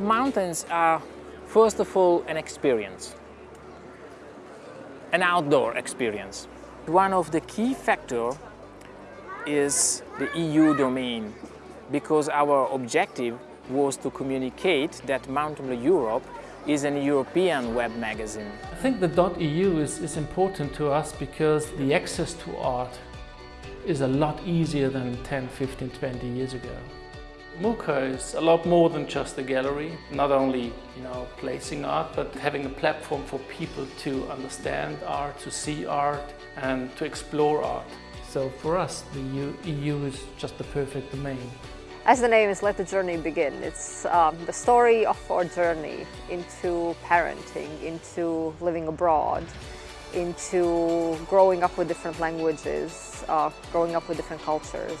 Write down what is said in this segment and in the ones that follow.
Mountains are, first of all, an experience, an outdoor experience. One of the key factors is the EU domain, because our objective was to communicate that Mountain Europe is an European web magazine. I think the .eu is, is important to us because the access to art is a lot easier than 10, 15, 20 years ago. MUCA is a lot more than just a gallery, not only you know placing art, but having a platform for people to understand art, to see art and to explore art. So for us, the EU, EU is just the perfect domain. As the name is, let the journey begin. It's um, the story of our journey into parenting, into living abroad, into growing up with different languages, uh, growing up with different cultures.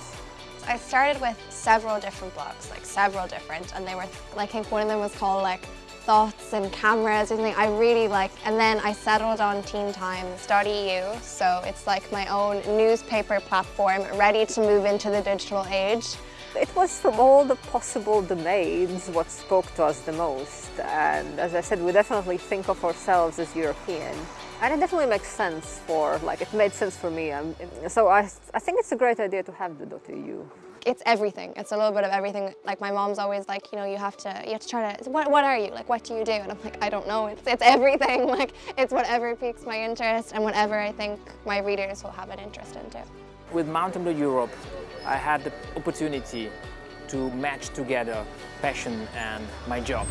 I started with several different blogs, like several different, and they were, I think one of them was called like thoughts and cameras something I really like. And then I settled on Teen Times.eu, so it's like my own newspaper platform ready to move into the digital age. It was from all the possible domains what spoke to us the most. And as I said, we definitely think of ourselves as European. And it definitely makes sense for, like, it made sense for me. Um, so I, I think it's a great idea to have the .eu. It's everything. It's a little bit of everything. Like my mom's always like, you know, you have to, you have to try to, what, what are you? Like, what do you do? And I'm like, I don't know. It's, it's everything. Like, it's whatever piques my interest and whatever I think my readers will have an interest in too. With Mountain Blue Europe, I had the opportunity to match together passion and my job.